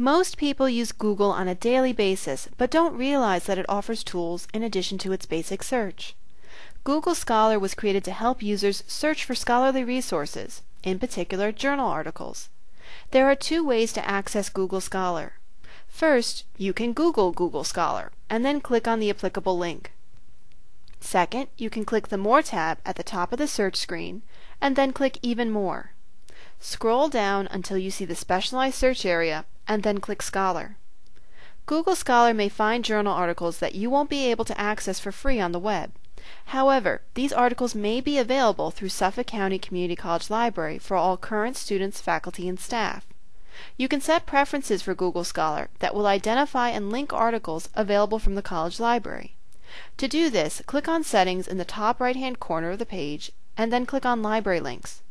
Most people use Google on a daily basis, but don't realize that it offers tools in addition to its basic search. Google Scholar was created to help users search for scholarly resources, in particular journal articles. There are two ways to access Google Scholar. First, you can Google Google Scholar and then click on the applicable link. Second, you can click the More tab at the top of the search screen and then click Even More. Scroll down until you see the Specialized Search area and then click Scholar. Google Scholar may find journal articles that you won't be able to access for free on the web. However, these articles may be available through Suffolk County Community College Library for all current students, faculty, and staff. You can set preferences for Google Scholar that will identify and link articles available from the college library. To do this, click on Settings in the top right hand corner of the page and then click on Library Links.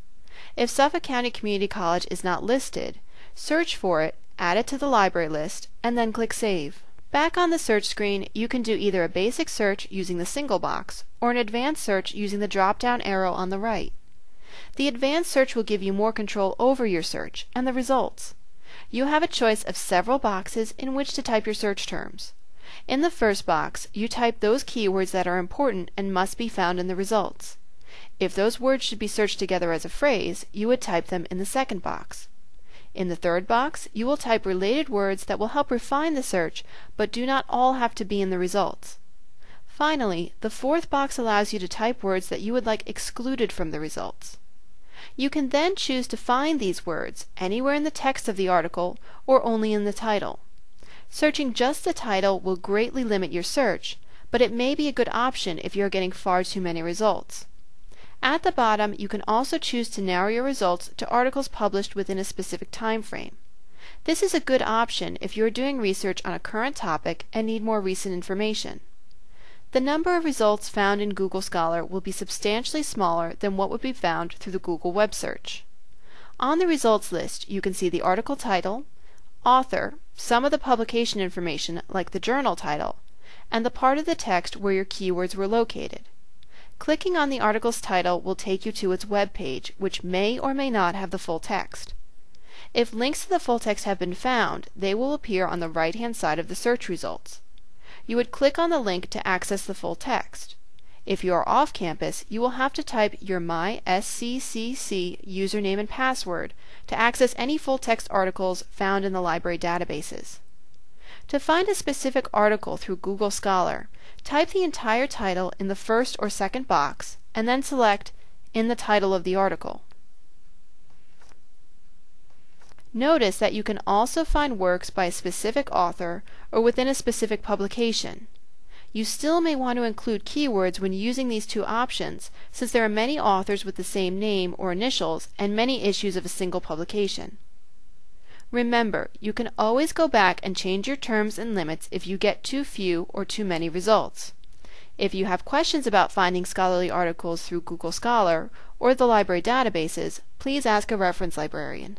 If Suffolk County Community College is not listed, search for it, add it to the library list, and then click Save. Back on the search screen, you can do either a basic search using the single box or an advanced search using the drop-down arrow on the right. The advanced search will give you more control over your search and the results. You have a choice of several boxes in which to type your search terms. In the first box, you type those keywords that are important and must be found in the results. If those words should be searched together as a phrase, you would type them in the second box. In the third box, you will type related words that will help refine the search, but do not all have to be in the results. Finally, the fourth box allows you to type words that you would like excluded from the results. You can then choose to find these words anywhere in the text of the article or only in the title. Searching just the title will greatly limit your search, but it may be a good option if you are getting far too many results. At the bottom, you can also choose to narrow your results to articles published within a specific time frame. This is a good option if you are doing research on a current topic and need more recent information. The number of results found in Google Scholar will be substantially smaller than what would be found through the Google web search. On the results list, you can see the article title, author, some of the publication information like the journal title, and the part of the text where your keywords were located. Clicking on the article's title will take you to its web page, which may or may not have the full text. If links to the full text have been found, they will appear on the right hand side of the search results. You would click on the link to access the full text. If you are off campus, you will have to type your MySCCC username and password to access any full text articles found in the library databases. To find a specific article through Google Scholar, type the entire title in the first or second box and then select in the title of the article. Notice that you can also find works by a specific author or within a specific publication. You still may want to include keywords when using these two options since there are many authors with the same name or initials and many issues of a single publication. Remember, you can always go back and change your terms and limits if you get too few or too many results. If you have questions about finding scholarly articles through Google Scholar or the library databases, please ask a reference librarian.